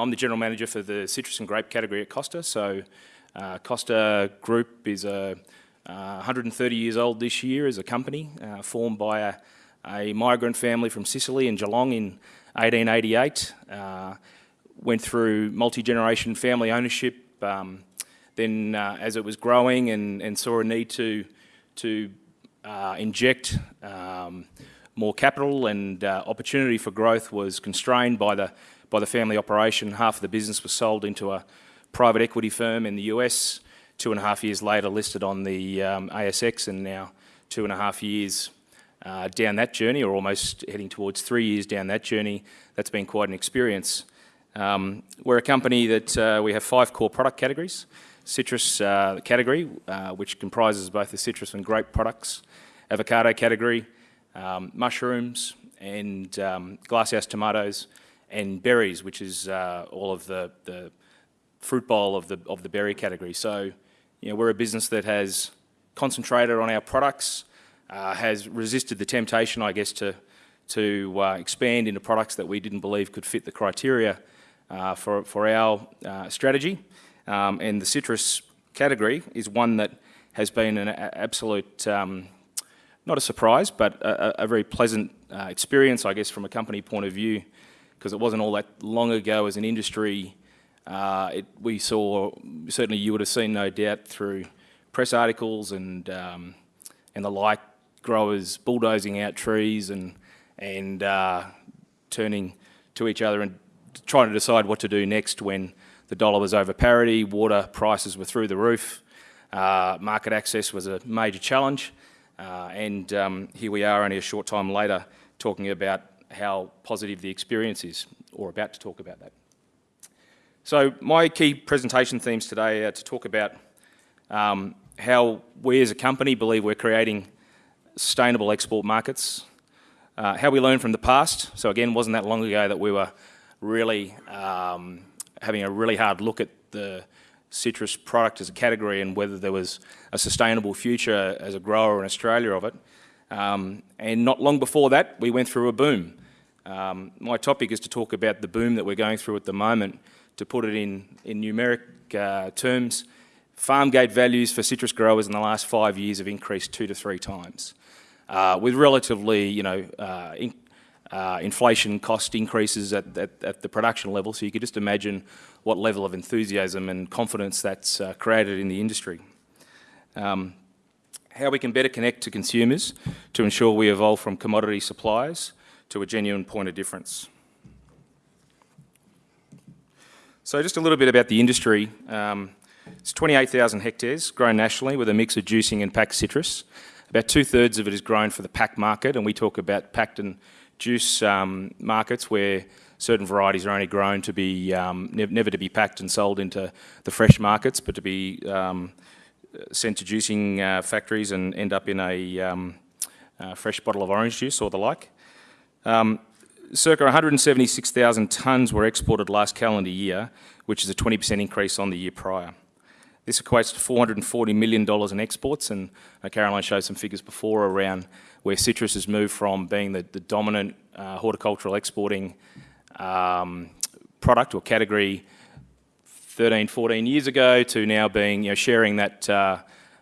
I'm the general manager for the citrus and grape category at Costa. So uh, Costa Group is a, uh, 130 years old this year as a company, uh, formed by a, a, migrant family from Sicily in Geelong in 1888. Uh, went through multi-generation family ownership. Um, then uh, as it was growing and, and, saw a need to, to uh, inject um, more capital and opportunity for growth was constrained by the by the family operation. Half of the business was sold into a private equity firm in the US. Two and a half years later, listed on the um, ASX, and now two and a half years uh, down that journey, or almost heading towards three years down that journey. That's been quite an experience. Um, we're a company that uh, we have five core product categories. Citrus uh, category, uh, which comprises both the citrus and grape products. Avocado category, um, mushrooms, and um, glasshouse tomatoes, and berries, which is uh, all of the, the fruit bowl of the, of the berry category. So, you know, we're a business that has concentrated on our products, uh, has resisted the temptation, I guess, to, to uh, expand into products that we didn't believe could fit the criteria uh, for, for our uh, strategy. Um, and the citrus category is one that has been an absolute, um, not a surprise, but a, a very pleasant uh, experience, I guess, from a company point of view because it wasn't all that long ago as an industry. Uh, it, we saw, certainly you would have seen no doubt through press articles and, um, and the like, growers bulldozing out trees and, and uh, turning to each other and trying to decide what to do next when the dollar was over parity, water prices were through the roof, uh, market access was a major challenge, uh, and um, here we are only a short time later talking about how positive the experience is, or about to talk about that. So my key presentation themes today are to talk about um, how we as a company believe we're creating sustainable export markets, uh, how we learn from the past. So again, wasn't that long ago that we were really um, having a really hard look at the citrus product as a category and whether there was a sustainable future as a grower in Australia of it. Um, and not long before that, we went through a boom. Um, my topic is to talk about the boom that we're going through at the moment, to put it in, in numeric uh, terms. Farm gate values for citrus growers in the last five years have increased two to three times, uh, with relatively, you know, uh, in, uh, inflation cost increases at, at, at, the production level. So you could just imagine what level of enthusiasm and confidence that's uh, created in the industry. Um, how we can better connect to consumers to ensure we evolve from commodity suppliers to a genuine point of difference. So just a little bit about the industry. Um, it's 28,000 hectares grown nationally with a mix of juicing and packed citrus. About two-thirds of it is grown for the pack market, and we talk about packed and juice um, markets where certain varieties are only grown to be, um, ne never to be packed and sold into the fresh markets, but to be um, sent to juicing uh, factories and end up in a um, uh, fresh bottle of orange juice or the like. Um, circa 176,000 tonnes were exported last calendar year, which is a 20% increase on the year prior. This equates to $440 million in exports, and uh, Caroline showed some figures before around where citrus has moved from being the, the dominant uh, horticultural exporting um, product or category 13, 14 years ago to now being, you know, sharing that uh,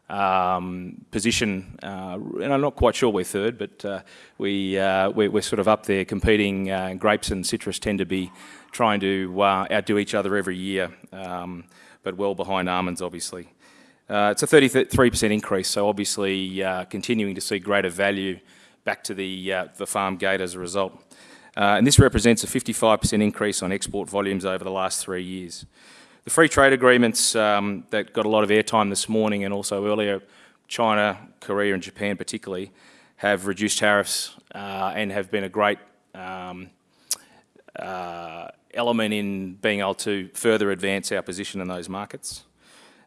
um, position, uh, and I'm not quite sure we're third, but uh, we, uh, we're, we're, sort of up there competing. Uh, grapes and citrus tend to be trying to uh, outdo each other every year, um, but well behind almonds, obviously. Uh, it's a 33% increase, so obviously continuing to see greater value back to the, the farm gate as a result. and this represents a 55% increase on export volumes over the last three years. The free trade agreements um, that got a lot of airtime this morning and also earlier, China, Korea and Japan particularly, have reduced tariffs uh, and have been a great um, uh, element in being able to further advance our position in those markets.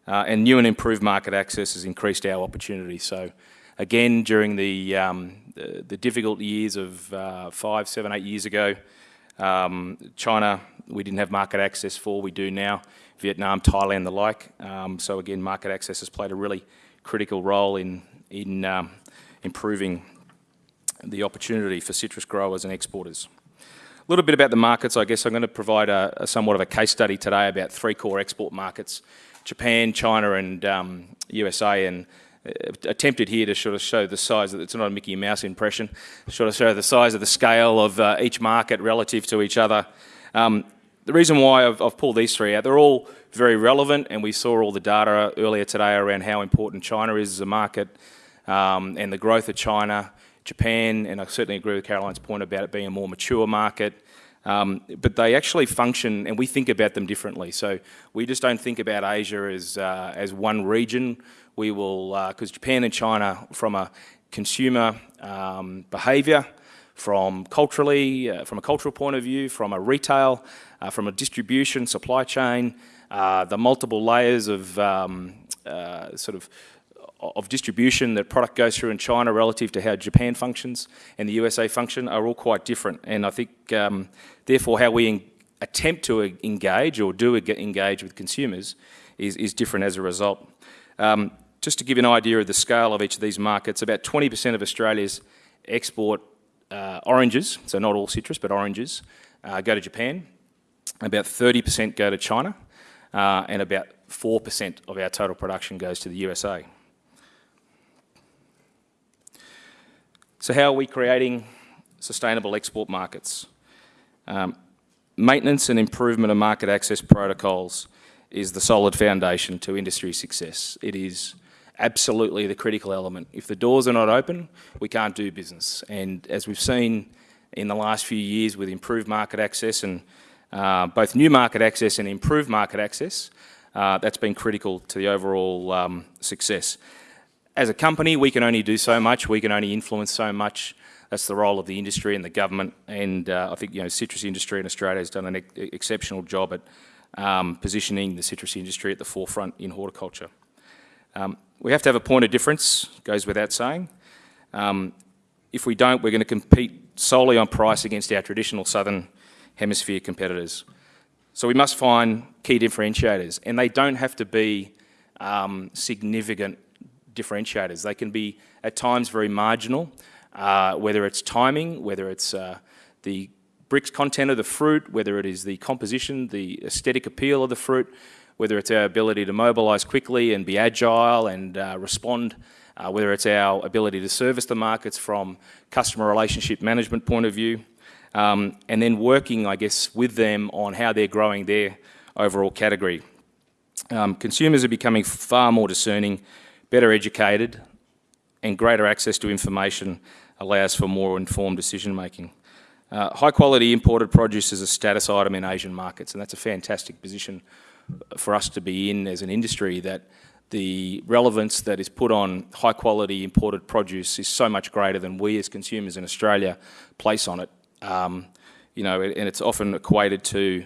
Uh, and new and improved market access has increased our opportunity. So again, during the, um, the, the, difficult years of uh, five, seven, eight years ago, um, China, we didn't have market access for, we do now. Vietnam, Thailand, the like. Um, so again, market access has played a really critical role in, in um, improving the opportunity for citrus growers and exporters. A little bit about the markets, I guess I'm going to provide a, a somewhat of a case study today about three core export markets, Japan, China and um, USA and uh, attempted here to sort of show the size, of, it's not a Mickey Mouse impression, sort of show the size of the scale of uh, each market relative to each other. Um, the reason why I've, I've, pulled these three out, they're all very relevant and we saw all the data earlier today around how important China is as a market um, and the growth of China, Japan, and I certainly agree with Caroline's point about it being a more mature market. Um, but they actually function and we think about them differently. So we just don't think about Asia as, uh, as one region. We will, because uh, Japan and China from a consumer um, behaviour, from culturally, uh, from a cultural point of view, from a retail, uh, from a distribution, supply chain, uh, the multiple layers of um, uh, sort of of distribution that product goes through in China relative to how Japan functions and the USA function are all quite different. And I think, um, therefore, how we attempt to engage or do engage with consumers is, is different as a result. Um, just to give you an idea of the scale of each of these markets, about 20% of Australia's export uh, oranges, so not all citrus, but oranges, uh, go to Japan. About 30% go to China, uh, and about 4% of our total production goes to the USA. So how are we creating sustainable export markets? Um, maintenance and improvement of market access protocols is the solid foundation to industry success. It is absolutely the critical element. If the doors are not open, we can't do business. And as we've seen in the last few years with improved market access and uh, both new market access and improved market access, uh, that's been critical to the overall um, success. As a company, we can only do so much, we can only influence so much. That's the role of the industry and the government, and uh, I think you know citrus industry in Australia has done an ex exceptional job at um, positioning the citrus industry at the forefront in horticulture. Um, we have to have a point of difference, goes without saying. Um, if we don't, we're going to compete solely on price against our traditional southern hemisphere competitors. So we must find key differentiators, and they don't have to be um, significant differentiators. They can be at times very marginal, uh, whether it's timing, whether it's uh, the Brix content of the fruit, whether it is the composition, the aesthetic appeal of the fruit, whether it's our ability to mobilise quickly and be agile and uh, respond, uh, whether it's our ability to service the markets from customer relationship management point of view, um, and then working, I guess, with them on how they're growing their overall category. Um, consumers are becoming far more discerning, better educated, and greater access to information allows for more informed decision making. Uh, high quality imported produce is a status item in Asian markets and that's a fantastic position for us to be in as an industry that the relevance that is put on high quality imported produce is so much greater than we as consumers in Australia place on it. Um, you know, and it's often equated to,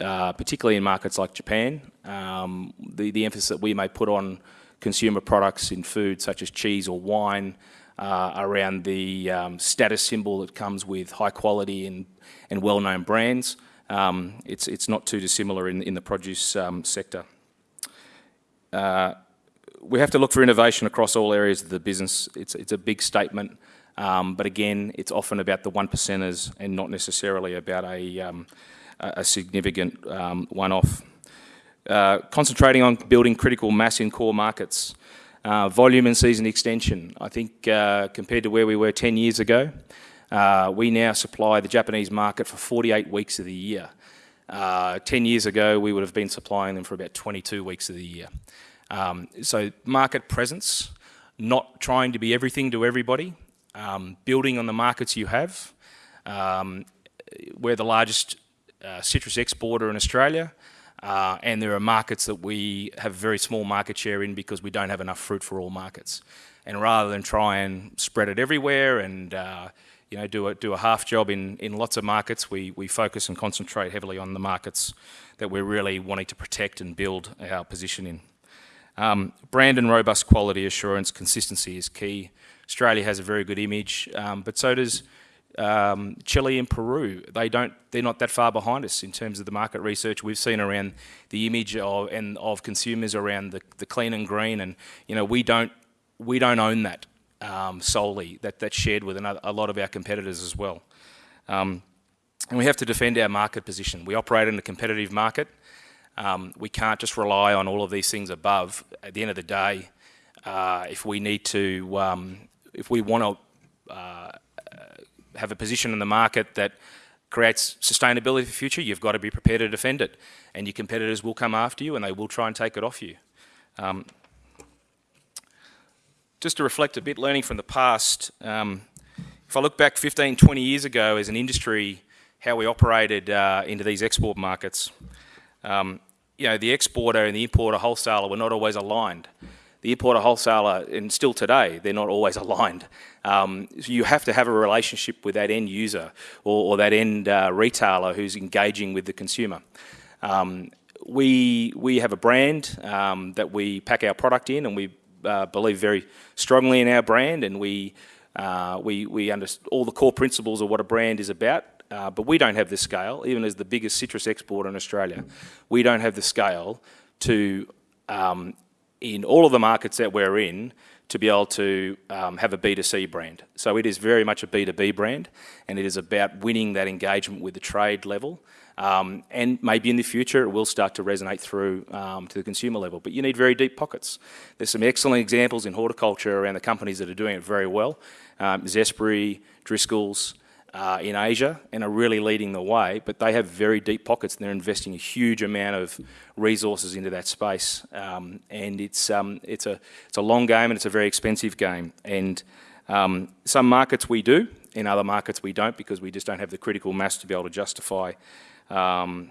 uh, particularly in markets like Japan, um, the, the emphasis that we may put on consumer products in food such as cheese or wine uh, around the um, status symbol that comes with high quality and, and well-known brands. Um, it's, it's not too dissimilar in, in the produce um, sector. Uh, we have to look for innovation across all areas of the business. It's, it's a big statement, um, but again, it's often about the one percenters and not necessarily about a, um, a significant um, one-off. Uh, concentrating on building critical mass in core markets. Uh, volume and season extension. I think uh, compared to where we were 10 years ago, uh, we now supply the Japanese market for 48 weeks of the year. Uh, 10 years ago, we would have been supplying them for about 22 weeks of the year. Um, so market presence, not trying to be everything to everybody, um, building on the markets you have. Um, we're the largest uh, citrus exporter in Australia, uh, and there are markets that we have very small market share in because we don't have enough fruit for all markets. And rather than try and spread it everywhere and uh, you know, do a, do a half job in, in lots of markets. We, we focus and concentrate heavily on the markets that we're really wanting to protect and build our position in. Um, brand and robust quality assurance, consistency is key. Australia has a very good image, um, but so does um, Chile and Peru. They don't, they're not that far behind us in terms of the market research we've seen around the image of, and of consumers around the, the clean and green. And, you know, we don't, we don't own that um, solely. That, that's shared with another, a lot of our competitors as well. Um, And we have to defend our market position. We operate in a competitive market. Um, we can't just rely on all of these things above. At the end of the day, uh, if we need to, um, if we want to uh, have a position in the market that creates sustainability for the future, you've got to be prepared to defend it. And your competitors will come after you and they will try and take it off you. Um, just to reflect a bit, learning from the past, um, if I look back 15, 20 years ago as an industry, how we operated uh, into these export markets, um, you know, the exporter and the importer wholesaler were not always aligned. The importer wholesaler, and still today, they're not always aligned. Um, so you have to have a relationship with that end user or, or that end uh, retailer who's engaging with the consumer. Um, we, we have a brand um, that we pack our product in and we uh, believe very strongly in our brand and we, uh, we, we understand all the core principles of what a brand is about. Uh, but we don't have the scale, even as the biggest citrus exporter in Australia, we don't have the scale to, um, in all of the markets that we're in, to be able to um, have a B2C brand. So it is very much a B2B brand and it is about winning that engagement with the trade level um, and maybe in the future it will start to resonate through um, to the consumer level. But you need very deep pockets. There's some excellent examples in horticulture around the companies that are doing it very well. Um, Zespri, Driscoll's, uh, in Asia and are really leading the way, but they have very deep pockets and they're investing a huge amount of resources into that space. Um, and it's, um, it's, a, it's a long game and it's a very expensive game. And um, some markets we do, in other markets we don't because we just don't have the critical mass to be able to justify um,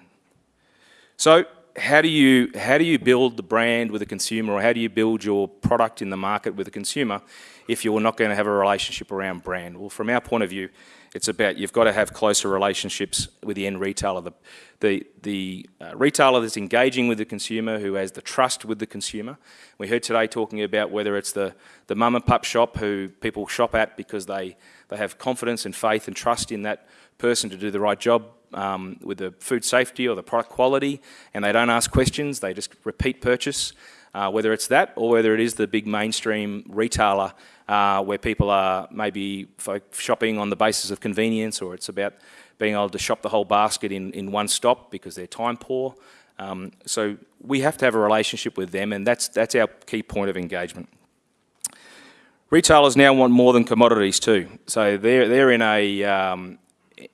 so how do you how do you build the brand with the consumer or how do you build your product in the market with the consumer if you're not going to have a relationship around brand? Well, from our point of view, it's about you've got to have closer relationships with the end retailer. The, the, the uh, retailer that's engaging with the consumer, who has the trust with the consumer. We heard today talking about whether it's the, the mum and pup shop who people shop at because they, they have confidence and faith and trust in that person to do the right job um, with the food safety or the product quality and they don't ask questions, they just repeat purchase. Uh, whether it's that or whether it is the big mainstream retailer uh, where people are maybe shopping on the basis of convenience or it's about being able to shop the whole basket in, in one stop because they're time poor. Um, so we have to have a relationship with them and that's, that's our key point of engagement. Retailers now want more than commodities too. So they're, they're in a, um,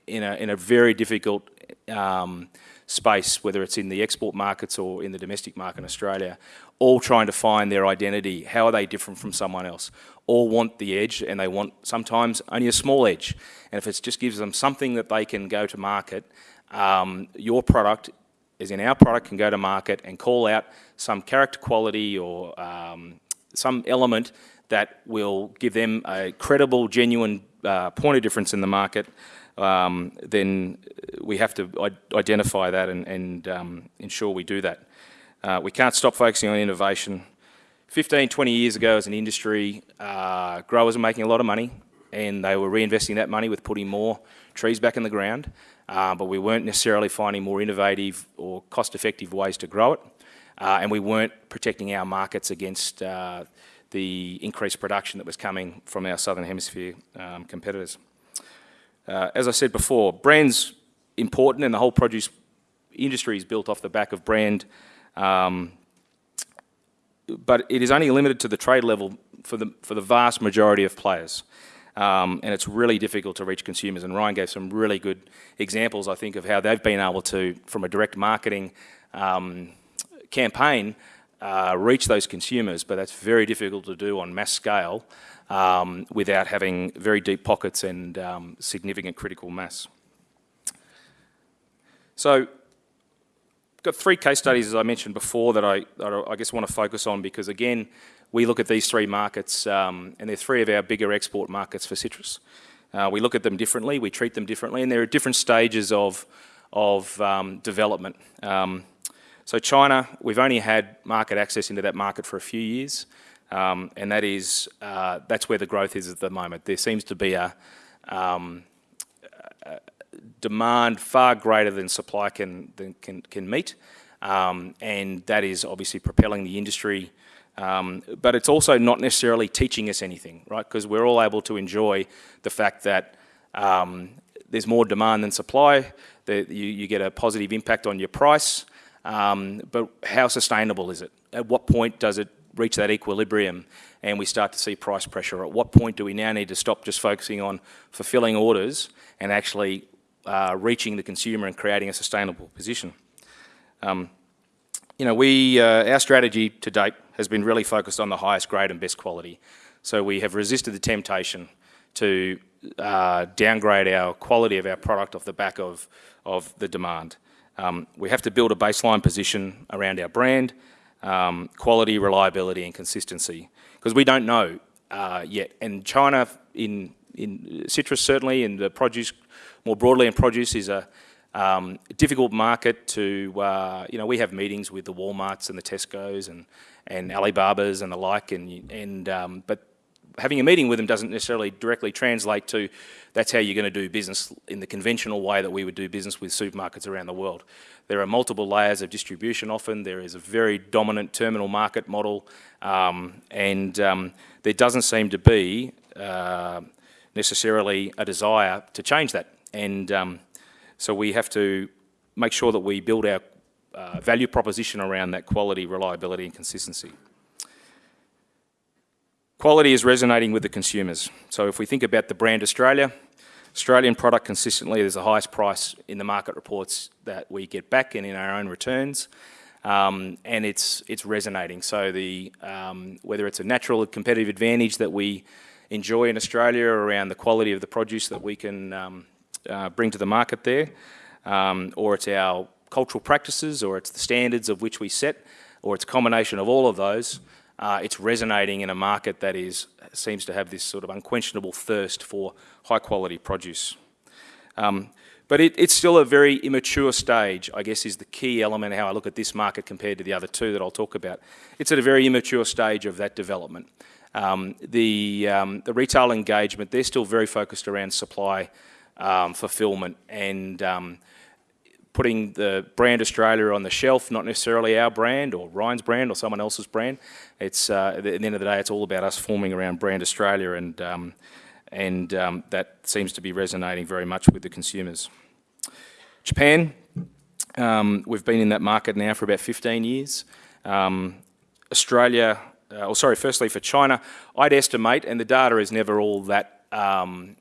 in a, in a very difficult um, space, whether it's in the export markets or in the domestic market in Australia, all trying to find their identity. How are they different from someone else? All want the edge and they want sometimes only a small edge. And if it just gives them something that they can go to market, um, your product, as in our product, can go to market and call out some character quality or um, some element that will give them a credible, genuine uh, point of difference in the market um, then we have to identify that and, and um, ensure we do that. Uh, we can't stop focusing on innovation. 15, 20 years ago as an industry, uh, growers were making a lot of money and they were reinvesting that money with putting more trees back in the ground, uh, but we weren't necessarily finding more innovative or cost-effective ways to grow it, uh, and we weren't protecting our markets against uh, the increased production that was coming from our Southern Hemisphere um, competitors. Uh, as I said before, brand's important and the whole produce industry is built off the back of brand, um, but it is only limited to the trade level for the, for the vast majority of players. Um, and it's really difficult to reach consumers. And Ryan gave some really good examples, I think, of how they've been able to, from a direct marketing um, campaign, uh, reach those consumers, but that's very difficult to do on mass scale um, without having very deep pockets and um, significant critical mass. So, got three case studies, as I mentioned before, that I, that I guess want to focus on because, again, we look at these three markets, um, and they're three of our bigger export markets for citrus. Uh, we look at them differently, we treat them differently, and there are different stages of, of um, development. Um, so China, we've only had market access into that market for a few years. Um, and that is, uh, that's where the growth is at the moment. There seems to be a, um, a demand far greater than supply can, than can, can meet. Um, and that is obviously propelling the industry. Um, but it's also not necessarily teaching us anything, right? Because we're all able to enjoy the fact that um, there's more demand than supply, That you, you get a positive impact on your price. Um, but how sustainable is it? At what point does it reach that equilibrium and we start to see price pressure? At what point do we now need to stop just focusing on fulfilling orders and actually uh, reaching the consumer and creating a sustainable position? Um, you know, we, uh, our strategy to date has been really focused on the highest grade and best quality. So we have resisted the temptation to uh, downgrade our quality of our product off the back of, of the demand. Um, we have to build a baseline position around our brand, um, quality, reliability and consistency, because we don't know uh, yet. And China, in, in citrus certainly, and the produce, more broadly in produce, is a um, difficult market to, uh, you know, we have meetings with the Walmarts and the Tesco's and, and Alibabas and the like, and, and um, but having a meeting with them doesn't necessarily directly translate to that's how you're going to do business in the conventional way that we would do business with supermarkets around the world. There are multiple layers of distribution often, there is a very dominant terminal market model, um, and um, there doesn't seem to be uh, necessarily a desire to change that. And um, so we have to make sure that we build our uh, value proposition around that quality, reliability and consistency. Quality is resonating with the consumers. So if we think about the brand Australia, Australian product consistently is the highest price in the market reports that we get back and in our own returns. Um, and it's it's resonating. So the um, whether it's a natural competitive advantage that we enjoy in Australia around the quality of the produce that we can um, uh, bring to the market there, um, or it's our cultural practices, or it's the standards of which we set, or it's a combination of all of those uh, it's resonating in a market that is seems to have this sort of unquestionable thirst for high quality produce. Um, but it, it's still a very immature stage, I guess is the key element how I look at this market compared to the other two that I'll talk about. It's at a very immature stage of that development. Um, the, um, the retail engagement, they're still very focused around supply um, fulfillment and um, putting the brand Australia on the shelf, not necessarily our brand or Ryan's brand or someone else's brand. It's uh, at the end of the day, it's all about us forming around brand Australia, and um, and um, that seems to be resonating very much with the consumers. Japan, um, we've been in that market now for about 15 years. Um, Australia, uh, or sorry, firstly for China, I'd estimate, and the data is never all that, um,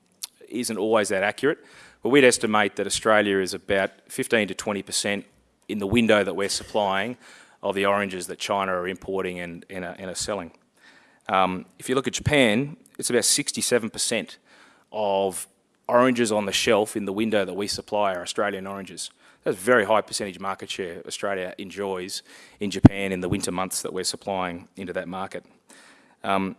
isn't always that accurate, well, we'd estimate that Australia is about 15 to 20% in the window that we're supplying of the oranges that China are importing and, and, are, and are selling. Um, if you look at Japan, it's about 67% of oranges on the shelf in the window that we supply are Australian oranges. That's a very high percentage market share Australia enjoys in Japan in the winter months that we're supplying into that market. Um,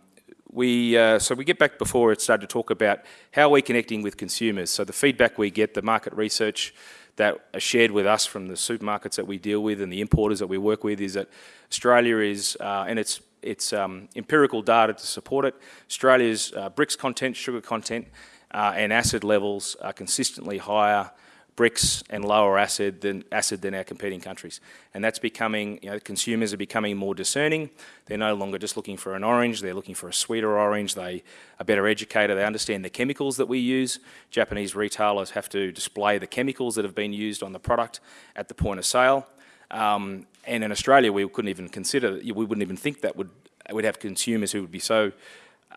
we, uh, so we get back before it started to talk about how we're connecting with consumers. So the feedback we get, the market research that are shared with us from the supermarkets that we deal with and the importers that we work with is that Australia is, uh, and it's, it's um, empirical data to support it, Australia's uh, Brix content, sugar content uh, and acid levels are consistently higher Brix and lower acid than acid than our competing countries. And that's becoming, you know, consumers are becoming more discerning. They're no longer just looking for an orange, they're looking for a sweeter orange. They are better educated, they understand the chemicals that we use. Japanese retailers have to display the chemicals that have been used on the product at the point of sale. Um, and in Australia, we couldn't even consider, we wouldn't even think that would, would have consumers who would be so,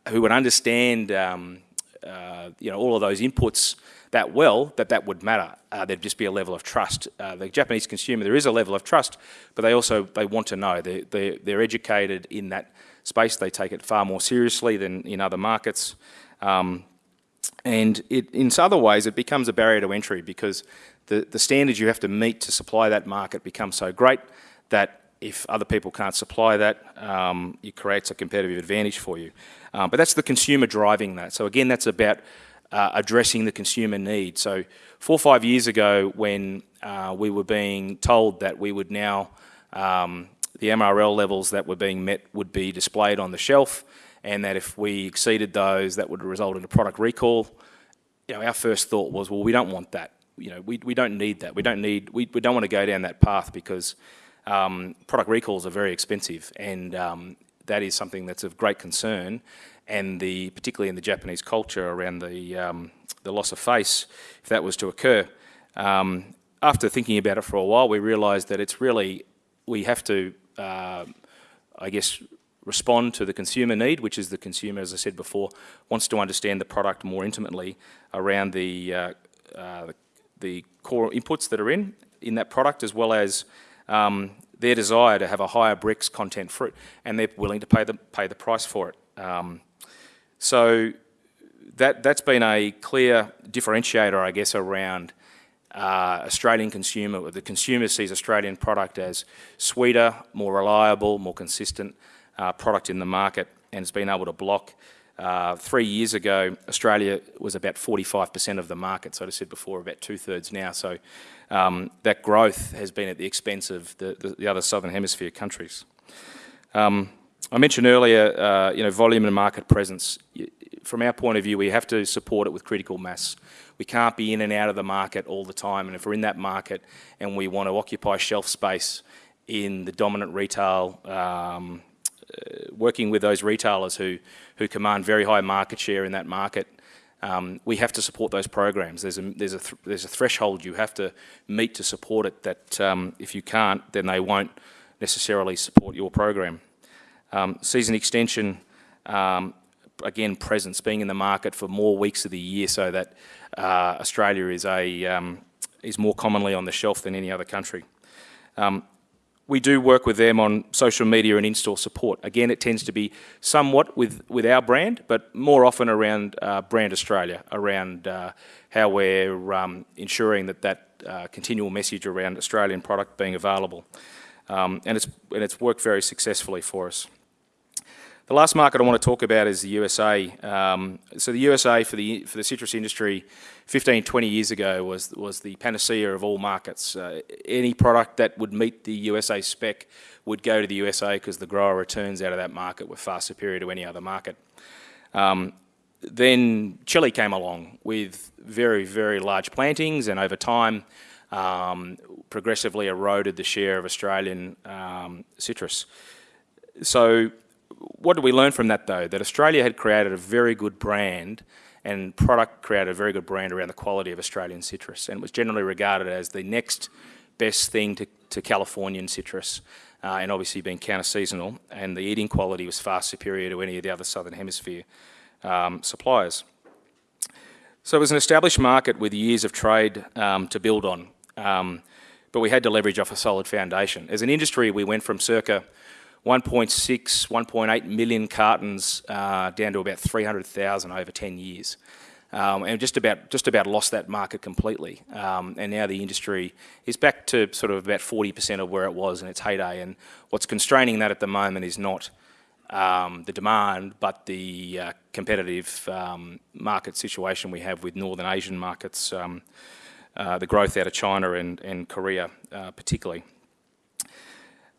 who would understand, um, uh, you know, all of those inputs that well that that would matter. Uh, there'd just be a level of trust. Uh, the Japanese consumer, there is a level of trust, but they also they want to know. They're, they're, they're educated in that space. They take it far more seriously than in other markets. Um, and it, in other ways, it becomes a barrier to entry because the, the standards you have to meet to supply that market become so great that if other people can't supply that, um, it creates a competitive advantage for you. Um, but that's the consumer driving that. So again, that's about uh, addressing the consumer need. So four or five years ago when uh, we were being told that we would now, um, the MRL levels that were being met would be displayed on the shelf and that if we exceeded those that would result in a product recall, you know, our first thought was, well, we don't want that. You know, we, we don't need that. We don't need, we, we don't want to go down that path because um, product recalls are very expensive and um, that is something that's of great concern, and the, particularly in the Japanese culture around the, um, the loss of face, if that was to occur. Um, after thinking about it for a while, we realised that it's really, we have to, uh, I guess, respond to the consumer need, which is the consumer, as I said before, wants to understand the product more intimately around the, uh, uh, the core inputs that are in, in that product, as well as um, their desire to have a higher brix content fruit, and they're willing to pay the, pay the price for it. Um, so that, that's been a clear differentiator, I guess, around uh, Australian consumer. The consumer sees Australian product as sweeter, more reliable, more consistent uh, product in the market, and has been able to block. Uh, three years ago, Australia was about 45% of the market, so I said before, about two-thirds now. So um, that growth has been at the expense of the, the, the other Southern Hemisphere countries. Um, I mentioned earlier, uh, you know, volume and market presence. From our point of view, we have to support it with critical mass. We can't be in and out of the market all the time, and if we're in that market and we want to occupy shelf space in the dominant retail, um, uh, working with those retailers who, who command very high market share in that market, um, we have to support those programs. There's a, there's, a th there's a threshold you have to meet to support it that um, if you can't, then they won't necessarily support your program. Um, season extension, um, again, presence, being in the market for more weeks of the year so that uh, Australia is, a, um, is more commonly on the shelf than any other country. Um, we do work with them on social media and in-store support. Again, it tends to be somewhat with, with our brand, but more often around uh, Brand Australia, around uh, how we're um, ensuring that that uh, continual message around Australian product being available. Um, and, it's, and it's worked very successfully for us. The last market I want to talk about is the USA. Um, so the USA for the for the citrus industry 15, 20 years ago was, was the panacea of all markets. Uh, any product that would meet the USA spec would go to the USA because the grower returns out of that market were far superior to any other market. Um, then Chile came along with very, very large plantings and over time um, progressively eroded the share of Australian um, citrus. So what did we learn from that though? That Australia had created a very good brand and product created a very good brand around the quality of Australian citrus and was generally regarded as the next best thing to, to Californian citrus uh, and obviously being counter-seasonal and the eating quality was far superior to any of the other Southern Hemisphere um, suppliers. So it was an established market with years of trade um, to build on, um, but we had to leverage off a solid foundation. As an industry, we went from circa 1.6, 1.8 million cartons uh, down to about 300,000 over 10 years. Um, and just about just about lost that market completely. Um, and now the industry is back to sort of about 40% of where it was in its heyday. And what's constraining that at the moment is not um, the demand, but the uh, competitive um, market situation we have with Northern Asian markets, um, uh, the growth out of China and, and Korea uh, particularly.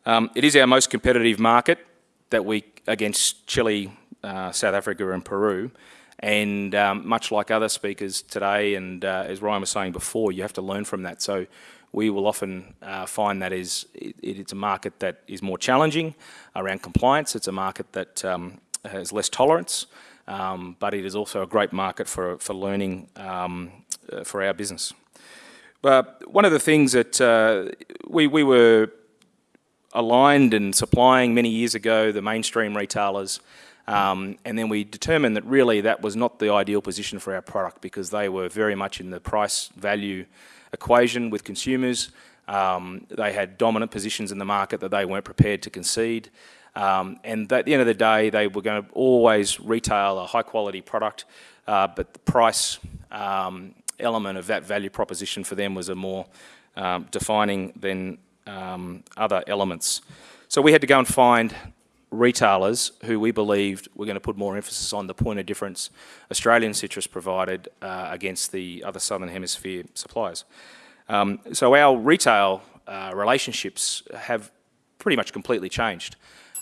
Um, it is our most competitive market that we against Chile, uh, South Africa and Peru. And um, much like other speakers today, and uh, as Ryan was saying before, you have to learn from that. So we will often uh, find that is it, it's a market that is more challenging around compliance. It's a market that um, has less tolerance, um, but it is also a great market for, for learning um, uh, for our business. But one of the things that uh, we, we were aligned and supplying many years ago the mainstream retailers um, and then we determined that really that was not the ideal position for our product because they were very much in the price value equation with consumers. Um, they had dominant positions in the market that they weren't prepared to concede. Um, and at the end of the day, they were going to always retail a high quality product, uh, but the price um, element of that value proposition for them was a more um, defining than um, other elements. So we had to go and find retailers who we believed were going to put more emphasis on the point of difference Australian citrus provided uh, against the other Southern Hemisphere suppliers. Um, so our retail uh, relationships have pretty much completely changed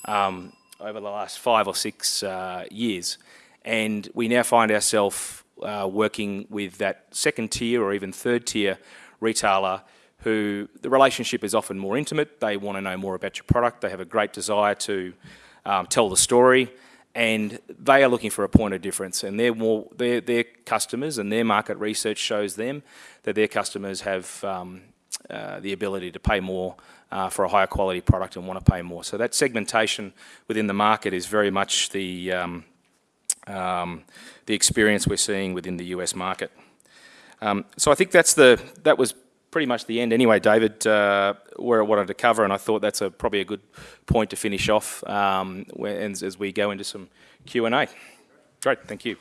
um, over the last five or six uh, years. And we now find ourselves uh, working with that second tier or even third tier retailer who the relationship is often more intimate. They want to know more about your product. They have a great desire to um, tell the story, and they are looking for a point of difference. And their more their their customers and their market research shows them that their customers have um, uh, the ability to pay more uh, for a higher quality product and want to pay more. So that segmentation within the market is very much the um, um, the experience we're seeing within the US market. Um, so I think that's the that was pretty much the end anyway, David, uh, where I wanted to cover, and I thought that's a, probably a good point to finish off um, when, as we go into some Q&A. Great, thank you.